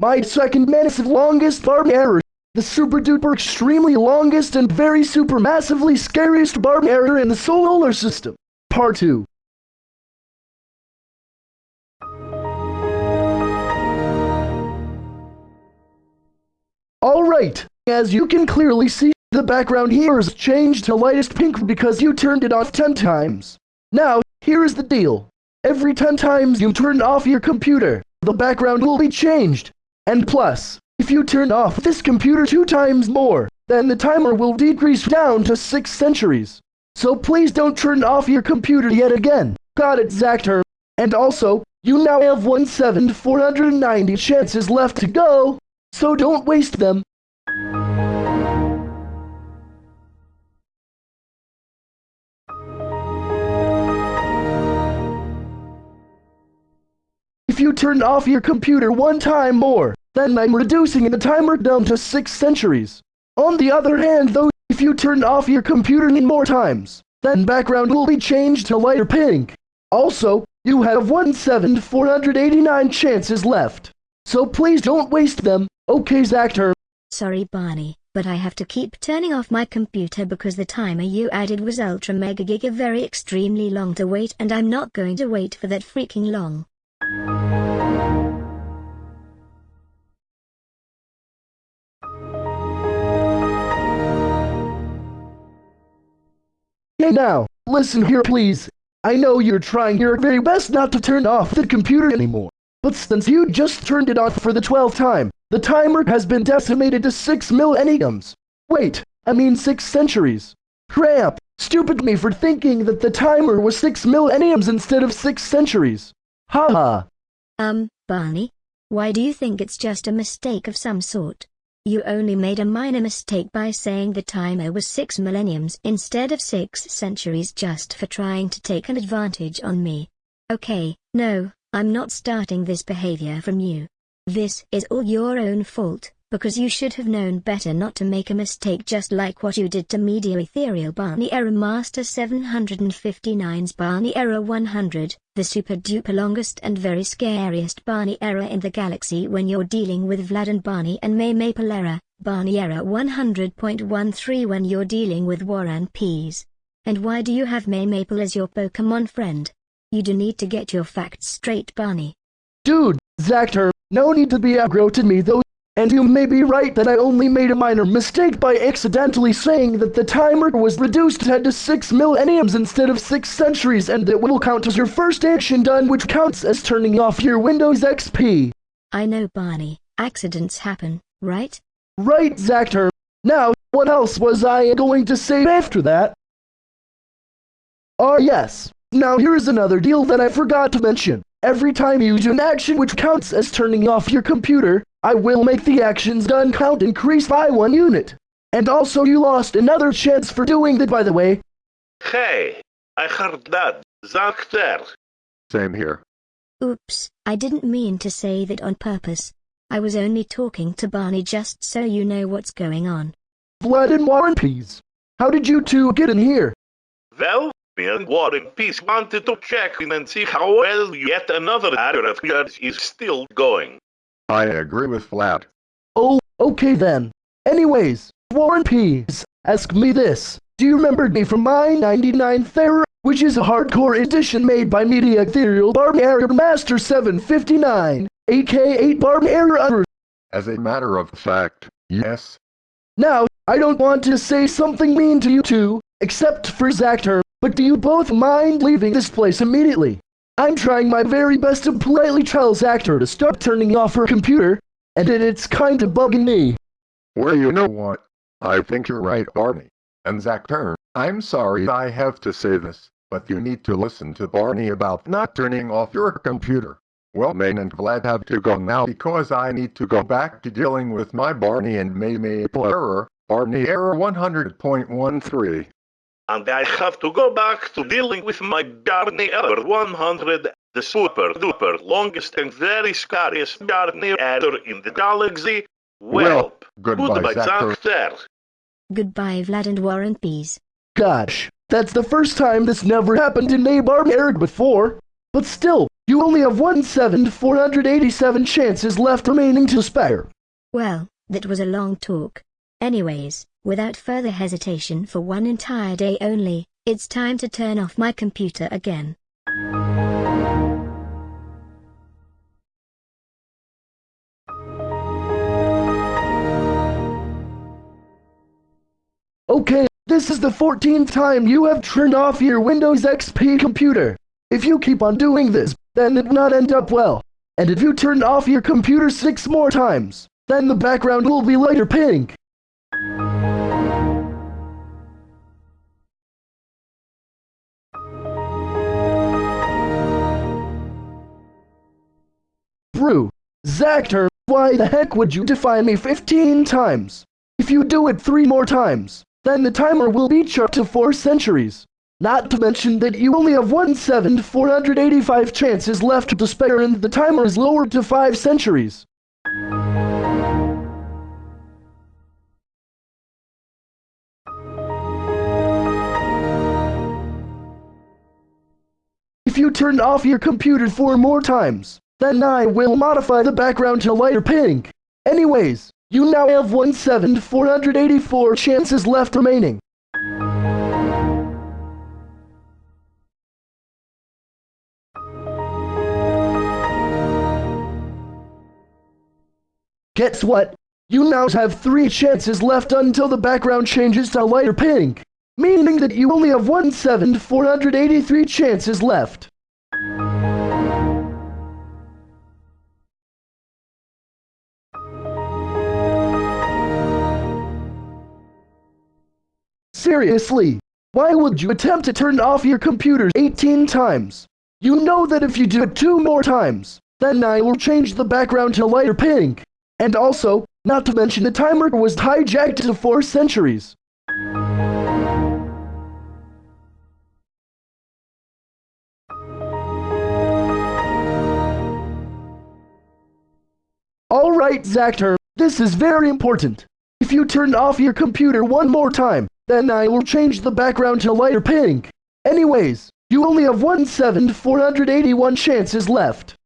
My second massive longest barb error. The super duper extremely longest and very super massively scariest barb error in the solar system. Part 2. Alright, as you can clearly see, the background here is changed to lightest pink because you turned it off 10 times. Now, here is the deal. Every 10 times you turn off your computer, the background will be changed. And plus, if you turn off this computer two times more, then the timer will decrease down to 6 centuries. So please don't turn off your computer yet again. Got it, Zactor. And also, you now have 1,490 chances left to go, so don't waste them. You turn off your computer one time more, then I'm reducing the timer down to 6 centuries. On the other hand though, if you turn off your computer more times, then background will be changed to lighter pink. Also, you have 1,489 chances left. So please don't waste them, okay Zactor? Sorry Barney, but I have to keep turning off my computer because the timer you added was ultra mega giga very extremely long to wait and I'm not going to wait for that freaking long. Hey now, listen here please. I know you're trying your very best not to turn off the computer anymore. But since you just turned it off for the 12th time, the timer has been decimated to 6 millenniums. Wait, I mean 6 centuries. Crap, stupid me for thinking that the timer was 6 millenniums instead of 6 centuries. Ha ha. Um, Barney? Why do you think it's just a mistake of some sort? You only made a minor mistake by saying the timer was six millenniums instead of six centuries just for trying to take an advantage on me. Okay, no, I'm not starting this behavior from you. This is all your own fault because you should have known better not to make a mistake just like what you did to Media Ethereal Barney Error Master 759's Barney Error 100, the super duper longest and very scariest Barney Error in the galaxy when you're dealing with Vlad and Barney and May Maple Error, Barney Error 100.13 when you're dealing with War and Peas. And why do you have May Maple as your Pokemon friend? You do need to get your facts straight Barney. Dude, Zactor, no need to be aggro to me though. And you may be right that I only made a minor mistake by accidentally saying that the timer was reduced to 6 millenniums instead of 6 centuries and it will count as your first action done which counts as turning off your Windows XP. I know Barney, accidents happen, right? Right, Zactor. Now, what else was I going to say after that? Oh yes, now here's another deal that I forgot to mention. Every time you do an action which counts as turning off your computer, I will make the actions done count increase by one unit. And also you lost another chance for doing that by the way. Hey, I heard that. Zactor. Same here. Oops, I didn't mean to say that on purpose. I was only talking to Barney just so you know what's going on. Vlad and War and Peas. How did you two get in here? Well, me and War and Peas wanted to check in and see how well yet another error of yours is still going. I agree with Vlad. Oh, okay then. Anyways, War and Peas, ask me this. Do you remember me from my 99th error, which is a hardcore edition made by Media Ethereal Barb Error Master 759, aka Barb Error? As a matter of fact, yes. Now, I don't want to say something mean to you two, except for Zactor, but do you both mind leaving this place immediately? I'm trying my very best to politely tell Zactor to stop turning off her computer, and it's kind of bugging me. Well, you know what? I think you're right, Barney. And Zactor, I'm sorry I have to say this, but you need to listen to Barney about not turning off your computer. Well, Main and Vlad have to go now because I need to go back to dealing with my Barney and May Maple error, Barney error 100.13 and I have to go back to dealing with my Barney Error 100, the super duper longest and very scariest Barney Error in the galaxy. Well, Well, goodbye, goodbye, Zactor. Zactor. Goodbye Vlad and Warren and Peas. Gosh, that's the first time this never happened in Nabarb Eric before. But still, you only have 1,487 chances left remaining to spare. Well, that was a long talk. Anyways, without further hesitation for one entire day only, it's time to turn off my computer again. Okay, this is the 14th time you have turned off your Windows XP computer. If you keep on doing this, then it will not end up well. And if you turn off your computer six more times, then the background will be lighter pink. Brew, Zactor, why the heck would you defy me 15 times? If you do it three more times, then the timer will be up to four centuries. Not to mention that you only have 1,485 chances left to spare and the timer is lowered to five centuries. If you turn off your computer four more times, then I will modify the background to lighter pink. Anyways, you now have 1,484 chances left remaining. Guess what? You now have three chances left until the background changes to lighter pink, meaning that you only have 1,483 chances left. Seriously, why would you attempt to turn off your computer 18 times? You know that if you do it two more times, then I will change the background to lighter pink. And also, not to mention the timer was hijacked to four centuries. Alright, Zactor, this is very important. If you turn off your computer one more time, then I will change the background to lighter pink. Anyways, you only have 1,481 chances left.